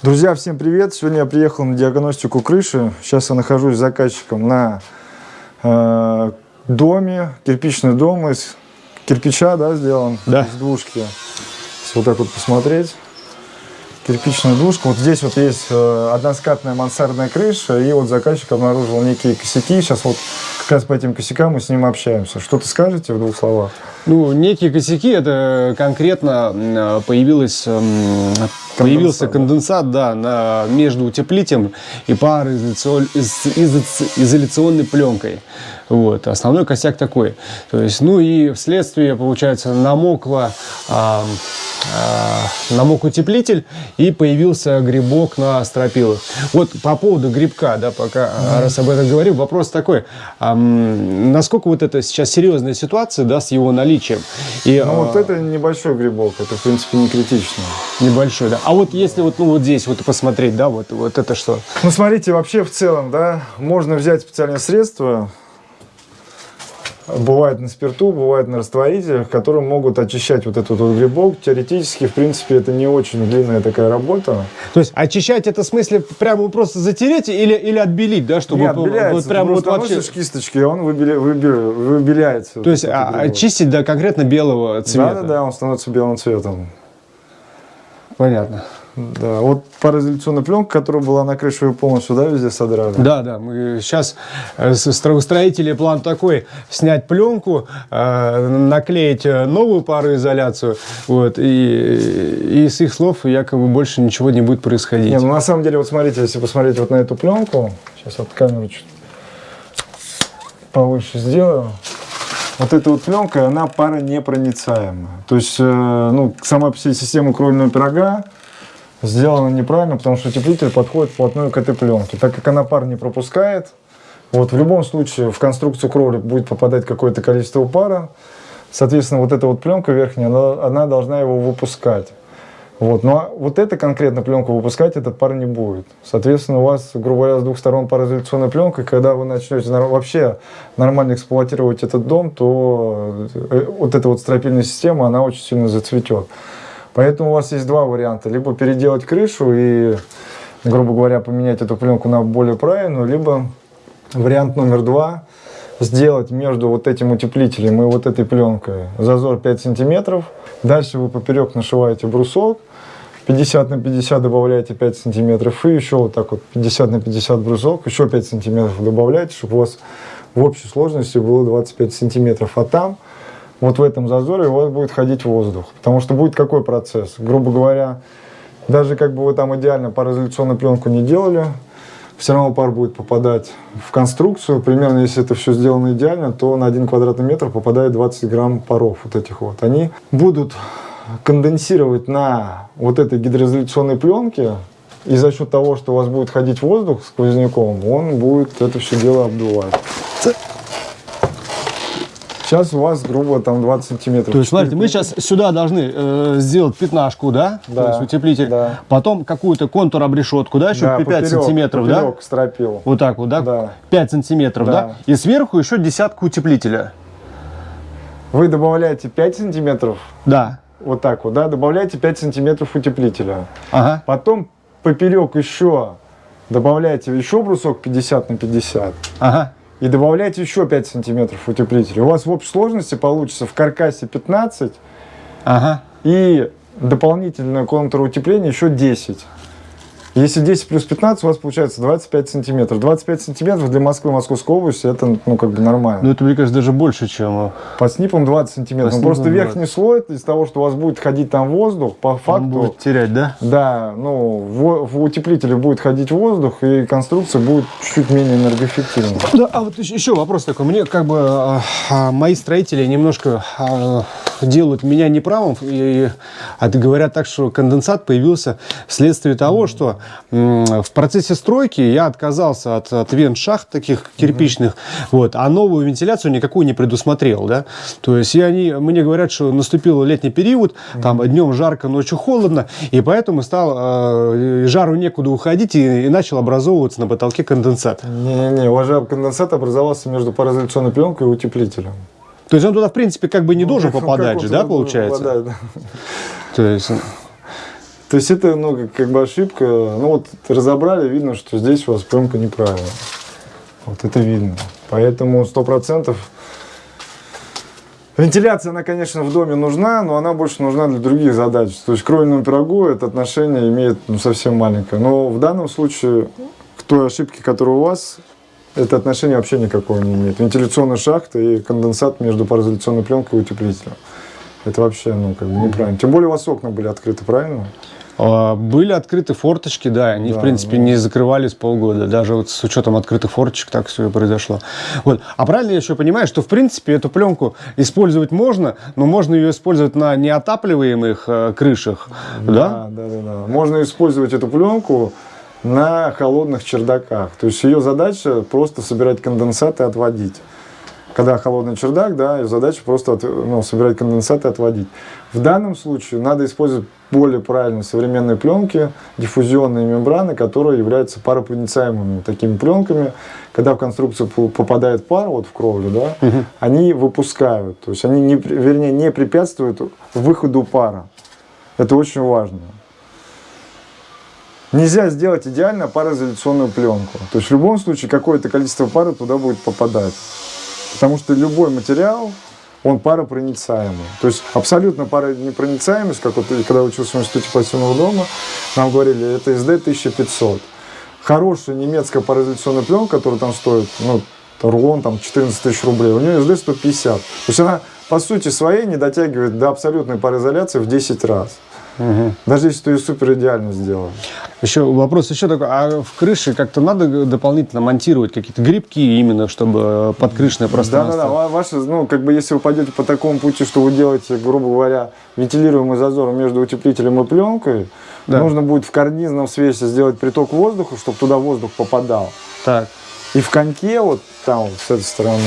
Друзья, всем привет! Сегодня я приехал на диагностику крыши. Сейчас я нахожусь с заказчиком на э, доме, кирпичный дом из кирпича, да, сделан? Да. Из двушки. Если вот так вот посмотреть. Кирпичная двушка. Вот здесь вот есть э, односкатная мансардная крыша, и вот заказчик обнаружил некие косяки. Сейчас вот как раз по этим косякам мы с ним общаемся. Что ты скажете в двух словах? Ну, некие косяки, это конкретно м, появилось, м, появился конденсат да, на, между утеплителем и пароизоляционной пленкой. Вот. Основной косяк такой. То есть, ну и вследствие, получается, намокло, а, а, намок утеплитель и появился грибок на стропилах. Вот по поводу грибка, да, пока mm-hmm. раз об этом говорю, вопрос такой. А, насколько вот это сейчас серьезная ситуация, да, с его наличием? И, ну, а, вот это небольшой грибок, это, в принципе, не критично. Небольшой, да. А вот если вот, ну, вот здесь вот посмотреть, да, вот, вот это что? Ну, смотрите, вообще в целом, да, можно взять специальное средство, Бывает на спирту, бывает на растворителях, которые могут очищать вот этот вот грибок. Теоретически, в принципе, это не очень длинная такая работа. То есть очищать это в смысле прямо просто затереть или, или отбелить, да? Чтобы не, отбеляется. Вот, прям вот вообще... кисточки, и он выбеля... Выбеля... выбеляется. То есть а, очистить до конкретно белого цвета? Да-да-да, он становится белым цветом. Понятно. Да, вот пароизоляционная пленка, которая была на крыше, вы полностью, да, везде содрали? Да, да, мы сейчас э, строители план такой, снять пленку, э, наклеить э, новую пароизоляцию, вот, и, и с их слов якобы больше ничего не будет происходить. Не, ну на самом деле, вот смотрите, если посмотреть вот на эту пленку, сейчас вот камеру чуть повыше сделаю, вот эта вот пленка, она паронепроницаемая. То есть, ну, сама система кровельного пирога, сделано неправильно, потому что утеплитель подходит вплотную к этой пленке. Так как она пар не пропускает, вот в любом случае в конструкцию кровли будет попадать какое-то количество пара, соответственно, вот эта вот пленка верхняя, она, она должна его выпускать. Вот. Но ну, а вот эта конкретно пленку выпускать этот пар не будет. Соответственно, у вас, грубо говоря, с двух сторон пароизоляционная пленка, когда вы начнете вообще нормально эксплуатировать этот дом, то э, вот эта вот стропильная система, она очень сильно зацветет. Поэтому у вас есть два варианта. Либо переделать крышу и, грубо говоря, поменять эту пленку на более правильную, либо вариант номер два сделать между вот этим утеплителем и вот этой пленкой зазор 5 сантиметров. Дальше вы поперек нашиваете брусок, 50 на 50 добавляете 5 сантиметров и еще вот так вот 50 на 50 брусок, еще 5 сантиметров добавляете, чтобы у вас в общей сложности было 25 сантиметров. А там вот в этом зазоре у вас будет ходить воздух. Потому что будет какой процесс? Грубо говоря, даже как бы вы там идеально пароизоляционную пленку не делали, все равно пар будет попадать в конструкцию. Примерно, если это все сделано идеально, то на один квадратный метр попадает 20 грамм паров вот этих вот. Они будут конденсировать на вот этой гидроизоляционной пленке, и за счет того, что у вас будет ходить воздух сквозняком, он будет это все дело обдувать. Сейчас у вас, грубо, там 20 сантиметров. То есть, смотрите, мы сейчас сюда должны э, сделать пятнашку, да? Да. То есть утеплитель. Да. Потом какую-то контур обрешетку, да, еще да, 5 поперек, сантиметров, поперек, да? стропил. Вот так вот, да? Да. 5 сантиметров, да. да? И сверху еще десятку утеплителя. Вы добавляете 5 сантиметров. Да. Вот так вот, да? Добавляете 5 сантиметров утеплителя. Ага. Потом поперек еще добавляете еще брусок 50 на 50. Ага и добавляйте еще 5 сантиметров утеплителя. У вас в общей сложности получится в каркасе 15 ага. и дополнительное контуроутепление еще 10. Если 10 плюс 15, у вас получается 25 сантиметров. 25 сантиметров для Москвы, Московской области, это, ну, как бы нормально. Ну, это, мне кажется, даже больше, чем... Э, по снипам 20 сантиметров. Ну, просто 20. верхний слой, из того, что у вас будет ходить там воздух, по факту... Он будет терять, да? Да, ну, в, в утеплителе будет ходить воздух, и конструкция будет чуть-чуть менее энергоэффективной. Да, а вот еще вопрос такой. Мне, как бы, а, а, мои строители немножко а, делают меня неправым, и, и говорят так, что конденсат появился вследствие того, что в процессе стройки я отказался от, от вент-шахт таких кирпичных, вот, а новую вентиляцию никакую не предусмотрел, да. То есть и они мне говорят, что наступил летний период, там днем жарко, ночью холодно, и поэтому стал э, жару некуда уходить и, и начал образовываться на потолке конденсат. Не-не-не, уважаемый конденсат образовался между пароизоляционной пленкой и утеплителем. То есть он туда, в принципе, как бы не ну, должен попадать же, да, получается? Попадает, да. То есть... То есть это, ну, как, бы ошибка. Ну, вот разобрали, видно, что здесь у вас пленка неправильная. Вот это видно. Поэтому сто процентов Вентиляция, она, конечно, в доме нужна, но она больше нужна для других задач. То есть к кровельному пирогу это отношение имеет ну, совсем маленькое. Но в данном случае, к той ошибке, которая у вас, это отношение вообще никакого не имеет. Вентиляционная шахта и конденсат между пароизоляционной пленкой и утеплителем. Это вообще, ну, как бы неправильно. Тем более у вас окна были открыты, правильно? А, Были открыты форточки, да, они, Да, в принципе, ну. не закрывались полгода, даже вот с учетом открытых форточек так все и произошло. Вот. А правильно я еще понимаю, что, в принципе, эту пленку использовать можно, но можно ее использовать на неотапливаемых э, крышах, да? Да, да, да. Можно использовать эту пленку на холодных чердаках. То есть ее задача просто собирать конденсат и отводить. Когда холодный чердак, да, ее задача просто от- ну, собирать конденсат и отводить. В данном случае надо использовать более правильные современные пленки, диффузионные мембраны, которые являются паропроницаемыми такими пленками. Когда в конструкцию попадает пар, вот в кровлю, да, они выпускают, то есть они, не, вернее, не препятствуют выходу пара. Это очень важно. Нельзя сделать идеально пароизоляционную пленку. То есть в любом случае какое-то количество пара туда будет попадать. Потому что любой материал, он паропроницаемый. То есть абсолютно паронепроницаемость, как вот когда учился в институте пассивного дома, нам говорили, это SD 1500. Хорошая немецкая пароизоляционная пленка, которая там стоит, ну, рулон там 14 тысяч рублей, у нее SD 150. То есть она по сути своей не дотягивает до абсолютной пароизоляции в 10 раз. Даже если ты ее супер идеально сделаешь. Еще вопрос еще такой, а в крыше как-то надо дополнительно монтировать какие-то грибки именно, чтобы подкрышное пространство? Да-да-да, ва- ваше, ну, как бы, если вы пойдете по такому пути, что вы делаете, грубо говоря, вентилируемый зазор между утеплителем и пленкой, Да. нужно будет в карнизном свесе сделать приток воздуха, чтобы туда воздух попадал. Так. И в коньке, вот там, вот, с этой стороны,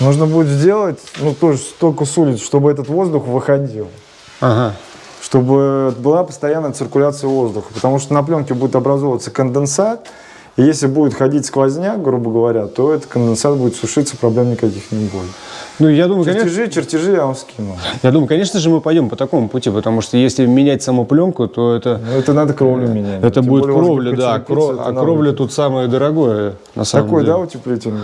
нужно будет сделать, ну, тоже столько с улиц, чтобы этот воздух выходил. Ага. Чтобы была постоянная циркуляция воздуха, потому что на пленке будет образовываться конденсат, и если будет ходить сквозняк, грубо говоря, то этот конденсат будет сушиться, проблем никаких не будет. Ну, я думаю, конечно, Чертежи, чертежи я вам скину. я думаю, конечно же, мы пойдем по такому пути, потому что если менять саму пленку, то это, Но это надо кровлю менять. это Тем будет более кровля, да. а кровля тут самое дорогое, на самом Такой, деле. да, утеплительный?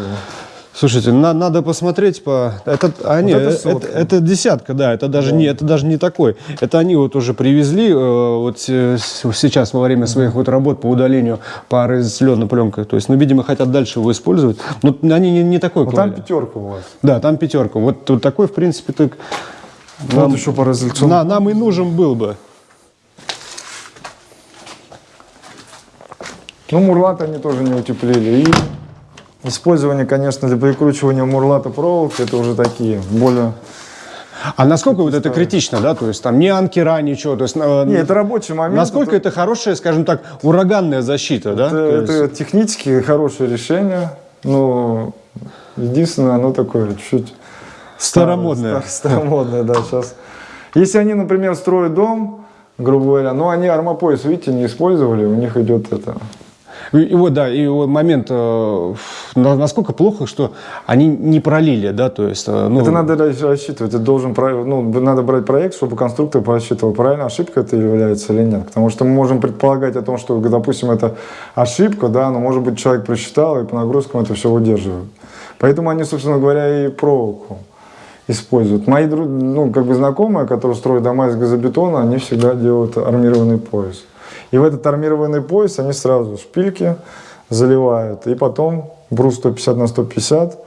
Слушайте, на- надо посмотреть по. Это, а, нет, это это, сотка. это десятка, да. Это даже не, это даже не такой. Это они вот уже привезли э, вот с- с- сейчас во время своих вот работ по удалению пары зеленой пленкой. То есть, ну, видимо, хотят дальше его использовать. Но они не, не такой Ну там пятерка у вас. Да, там пятерка. Вот, вот такой, в принципе, так Вот еще по на- нам и нужен был бы. Ну, мурлат они тоже не утеплили. И использование, конечно, для прикручивания мурлата проволоки, это уже такие более... А насколько вот это критично, да? То есть там ни анкера, ничего. То есть, э, Не, это рабочий момент. насколько это хорошая, скажем так, ураганная защита, да? Это, То есть- это технически хорошее решение, но единственное, оно такое чуть Старомодное. старомодное, да, сейчас. Если они, например, строят дом, грубо говоря, но они армопояс, видите, не использовали, у них идет это. И, вот, да, и вот момент, э, на- насколько плохо, что они не пролили, да, то есть, э, ну, Это надо рас- рассчитывать, это должен, ну, надо брать проект, чтобы конструктор просчитывал, правильно ошибка это является или нет. Потому что мы можем предполагать о том, что, допустим, это ошибка, да, но может быть человек просчитал и по нагрузкам это все выдерживает. Поэтому они, собственно говоря, и проволоку используют. Мои ну, как бы знакомые, которые строят дома из газобетона, они всегда делают армированный пояс. И в этот армированный пояс они сразу шпильки заливают, и потом брус 150 на 150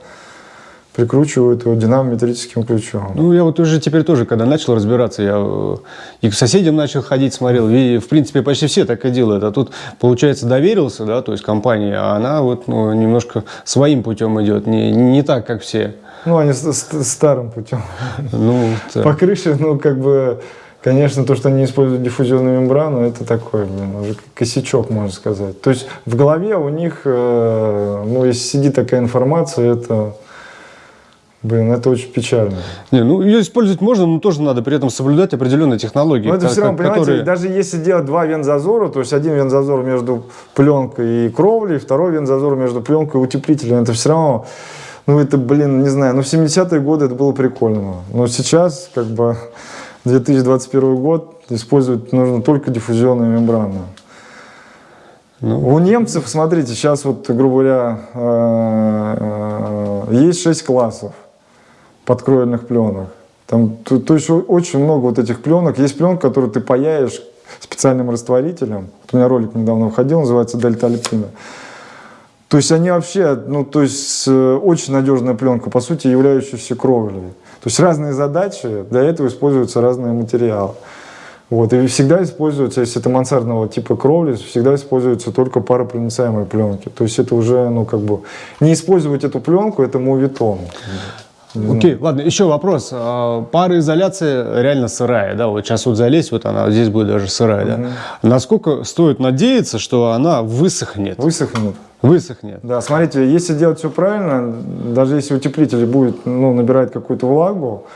прикручивают его динамометрическим ключом. Ну, я вот уже теперь тоже, когда начал разбираться, я э, и к соседям начал ходить, смотрел, и, в принципе, почти все так и делают. А тут, получается, доверился, да, то есть компании, а она вот ну, немножко своим путем идет, не, не так, как все. Ну, они с- с- старым путем. Ну, так. По крыше, ну, как бы, конечно, то, что они используют диффузионную мембрану, это такой, блин, уже косячок, можно сказать. То есть в голове у них, э, ну, если сидит такая информация, это, блин, это очень печально. Не, ну, ее использовать можно, но тоже надо при этом соблюдать определенные технологии. Но это ко- все равно, понимаете, которые- даже если делать два вензазора, то есть один вензазор между пленкой и кровлей, второй вензазор между пленкой и утеплителем, это все равно, ну это, блин, не знаю, ну в 70-е годы это было прикольно. Но сейчас, как бы, 2021 год, использовать нужно только диффузионную мембрану. Ну. У немцев, смотрите, сейчас вот, грубо говоря, э, э, есть 6 классов подкроильных пленок. Там, то, то есть очень много вот этих пленок. Есть пленка, которую ты паяешь специальным растворителем. Вот у меня ролик недавно выходил, называется Дельта Альпина. То есть они вообще, ну, то есть э, очень надежная пленка, по сути, являющаяся кровлей. То есть разные задачи, для этого используются разные материалы. Вот, и всегда используются, если это мансардного типа кровли, всегда используются только паропроницаемые пленки. То есть это уже, ну, как бы, не использовать эту пленку, это мувитон. Окей, ладно, еще вопрос. А, Пароизоляция реально сырая, да? Вот сейчас вот залезть, вот она здесь будет даже сырая, да? Насколько стоит надеяться, что она высохнет? Высохнет. Высохнет. Да, смотрите, если делать все правильно, даже если утеплитель будет ну, набирать какую-то влагу,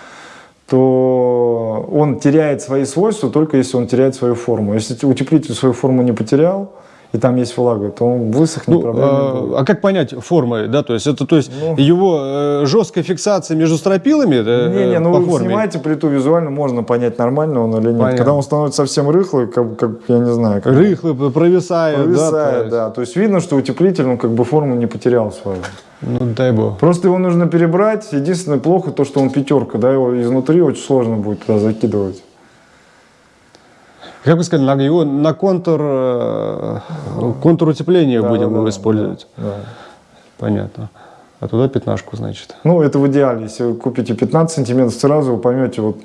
то он теряет свои свойства только если он теряет свою форму. Если утеплитель свою форму не потерял, и там есть влага, то он высохнет, Ну, проблем не а, будет. а как понять формы, да, то есть это, то есть Ну. его э, жесткая фиксация между стропилами э, Не-не, ну по вы форме? снимаете плиту визуально, можно понять, нормально он или нет. Понятно. Когда он становится совсем рыхлый, как, как я не знаю, как Рыхлый, провисает, провисает, да, то есть, да. То есть видно, что утеплитель, ну, как бы форму не потерял свою. Ну, дай бог. Просто его нужно перебрать. Единственное плохо то, что он пятерка, да, его изнутри очень сложно будет туда закидывать. Как бы сказать, на, его на контур, э, контур утепления Да, будем да, его да, использовать. да. Понятно. А туда пятнашку, значит. Ну, это в идеале. Если вы купите 15 сантиметров, сразу вы поймете, вот,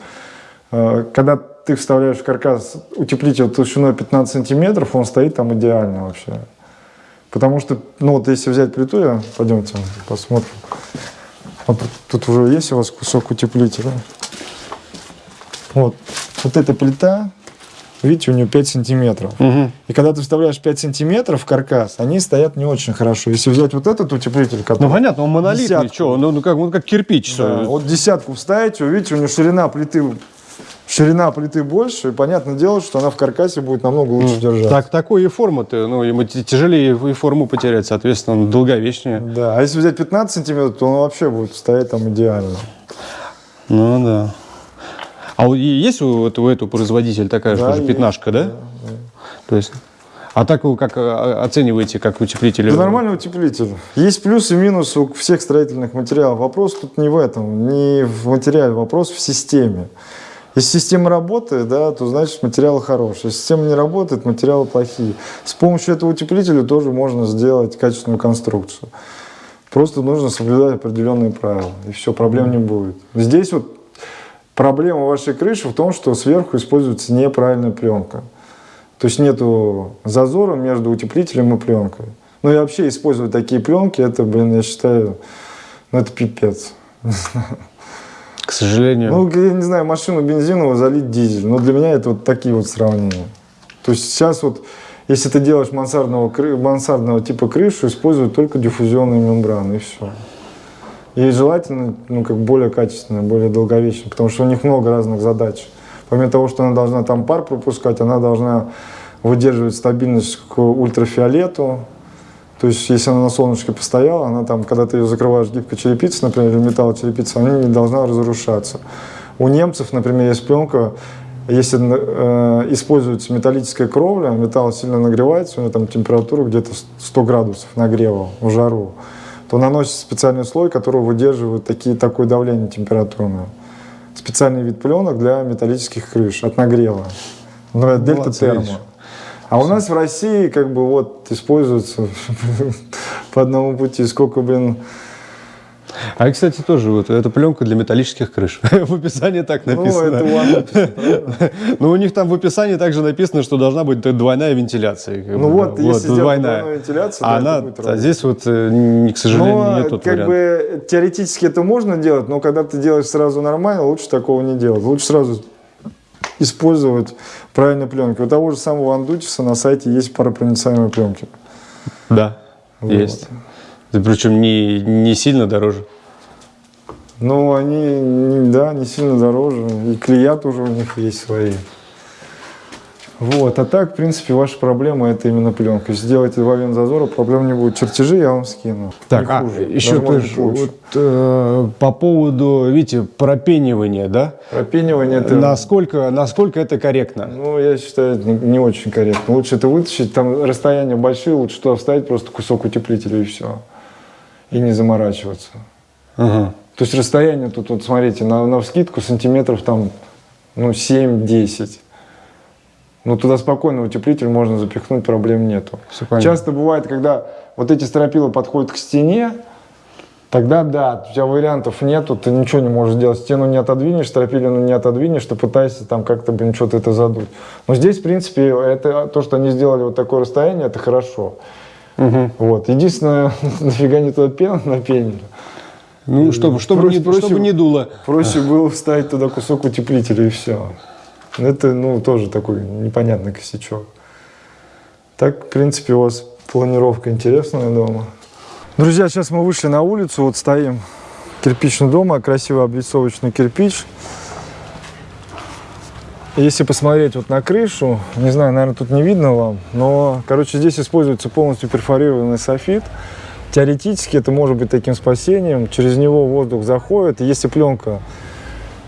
э, когда ты вставляешь в каркас утеплитель толщиной 15 сантиметров, он стоит там идеально вообще. Потому что, ну вот если взять плиту, я, пойдемте посмотрим. Вот тут уже есть у вас кусок утеплителя. Вот, вот эта плита, видите, у нее 5 сантиметров. И когда ты вставляешь 5 сантиметров в каркас, они стоят не очень хорошо. Если взять вот этот утеплитель, который... Ну, понятно, он монолитный, Десятку. что, он, он как, он как кирпич. Да, вот десятку вставите, видите, у нее ширина плиты, ширина плиты больше, и понятное дело, что она в каркасе будет намного лучше держаться. Так, такой и форма-то, ну, ему тяжелее и форму потерять, соответственно, он долговечнее. Да, а если взять 15 сантиметров, то он вообще будет стоять там идеально. Ну, да. А есть у этого, у этого производителя такая же Да, есть, пятнашка, да? То есть, а так вы как а, оцениваете, как утеплитель? Это нормальный утеплитель. Есть плюсы и минусы у всех строительных материалов. Вопрос тут не в этом, не в материале, вопрос в системе. Если система работает, да, то значит материалы хорошие. Если система не работает, материалы плохие. С помощью этого утеплителя тоже можно сделать качественную конструкцию. Просто нужно соблюдать определенные правила, и все, проблем не будет. Здесь вот проблема вашей крыши в том, что сверху используется неправильная пленка. То есть нету зазора между утеплителем и пленкой. Ну и вообще использовать такие пленки, это, блин, я считаю, ну это пипец. К сожалению. Ну, я не знаю, машину бензиновую залить дизель. Но для меня это вот такие вот сравнения. То есть сейчас вот, если ты делаешь мансардного, мансардного типа крышу, используют только диффузионные мембраны, и все. И желательно, ну, как более качественные, более долговечные, потому что у них много разных задач. Помимо того, что она должна там пар пропускать, она должна выдерживать стабильность к ультрафиолету. То есть, если она на солнышке постояла, она там, когда ты ее закрываешь гибкой черепицей, например, или металлочерепицей, она не должна разрушаться. У немцев, например, есть пленка, если э, используется металлическая кровля, металл сильно нагревается, у него там температура где-то 100 градусов нагрева в жару, то наносится специальный слой, который выдерживает такие, такое давление температурное. Специальный вид пленок для металлических крыш от нагрева. Ну, это дельта термо. А у нас в России как бы вот используется по одному пути. Сколько, блин, А, кстати, тоже вот эта пленка для металлических крыш. В описании так ну, написано. это one Ну, у них там в описании также написано, что должна быть двойная вентиляция. Ну вот, если двойная. двойную вентиляцию, а она, а здесь вот, э, не- к сожалению, Но нет тот как бы теоретически это можно делать, но когда ты делаешь сразу нормально, лучше такого не делать. Лучше сразу использовать правильные пленки. У того же самого Андутиса на сайте есть паропроницаемые пленки. Да, Вот. есть. Да Причем не, не сильно дороже. Ну, они, да, не сильно дороже. И клея тоже у них есть свои. Вот, а так, в принципе, ваша проблема это именно пленка. Если сделаете два вен зазора, проблем не будет. Чертежи я вам скину. Так, Не а хуже, еще тоже вот, э, по поводу, видите, пропенивания, да? Пропенивание это... Насколько, насколько это корректно? Ну, я считаю, не, не очень корректно. Лучше это вытащить, там расстояния большие, лучше туда вставить просто кусок утеплителя и все. И не заморачиваться. Ага. То есть расстояние тут, вот смотрите, на, на вскидку сантиметров там, ну, 7-10. Ну, туда спокойно утеплитель можно запихнуть, проблем нету. Часто бывает, когда вот эти стропила подходят к стене, тогда да, у тебя вариантов нету, ты ничего не можешь сделать. Стену не отодвинешь, стропилину не отодвинешь, ты пытаешься там как-то, блин, что-то это задуть. Но здесь, в принципе, это, то, что они сделали вот такое расстояние, это хорошо. Вот. Единственное, нафига не туда пену напенили. Ну, чтобы, чтобы, Проще- не, проще- чтобы не дуло. Проще было вставить туда кусок утеплителя и все. Это, ну, тоже такой непонятный косячок. Так, в принципе, у вас планировка интересная дома. Друзья, сейчас мы вышли на улицу, вот стоим. Кирпичный дом, а красивый облицовочный кирпич. Если посмотреть вот на крышу, не знаю, наверное, тут не видно вам, но, короче, здесь используется полностью перфорированный софит. Теоретически это может быть таким спасением. Через него воздух заходит. Если пленка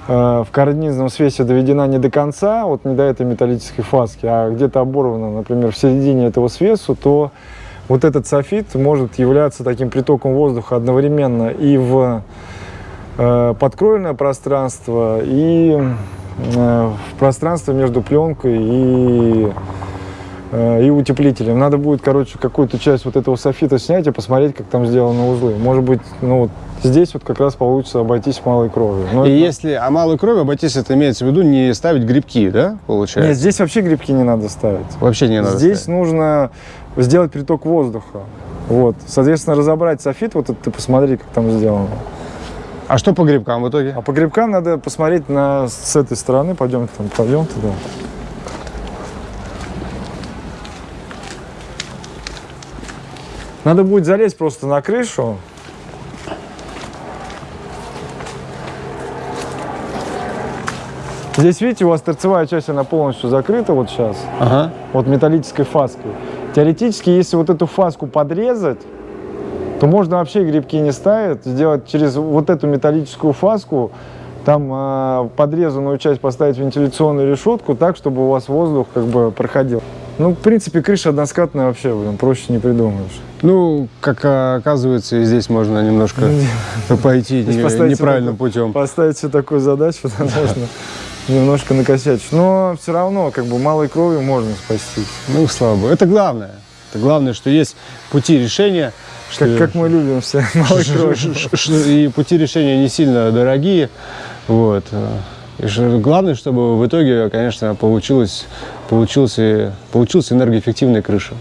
э, в карнизном свесе доведена не до конца, вот не до этой металлической фаски, а где-то оборвана, например, в середине этого свесу, то вот этот софит может являться таким притоком воздуха одновременно и в э, подкровельное пространство, и в пространство между пленкой и, э, и утеплителем. Надо будет, короче, какую-то часть вот этого софита снять и посмотреть, как там сделаны узлы. Может быть, ну вот здесь вот как раз получится обойтись малой кровью. Но И это- если о малой крови обойтись, это имеется в виду не ставить грибки, да, получается? Нет, здесь вообще грибки не надо ставить. Вообще не надо Здесь ставить. нужно сделать приток воздуха. Вот. Соответственно, разобрать софит, вот это ты посмотри, как там сделано. А что по грибкам в итоге? А по грибкам надо посмотреть на, с этой стороны. Пойдем там, пойдем туда. Надо будет залезть просто на крышу. Здесь, видите, у вас торцевая часть, она полностью закрыта вот сейчас. Ага. вот металлической фаской. Теоретически, если вот эту фаску подрезать, то можно вообще грибки не ставить, сделать через вот эту металлическую фаску, там э, подрезанную часть поставить вентиляционную решетку так, чтобы у вас воздух как бы проходил. Ну, в принципе, крыша односкатная вообще, блин, проще не придумаешь. Ну, как а, оказывается, и здесь можно немножко пойти не- поставить неправильным путем. Поставить себе такую задачу, можно немножко накосячить. Но все равно, как бы, малой кровью можно спастись. Ну, слава богу. Это главное. Это главное, что есть пути решения. Как, что- как мы любим все малой ш- И пути решения не сильно дорогие. Вот. И главное, чтобы в итоге, конечно, получилось, получился, получился энергоэффективная крыша.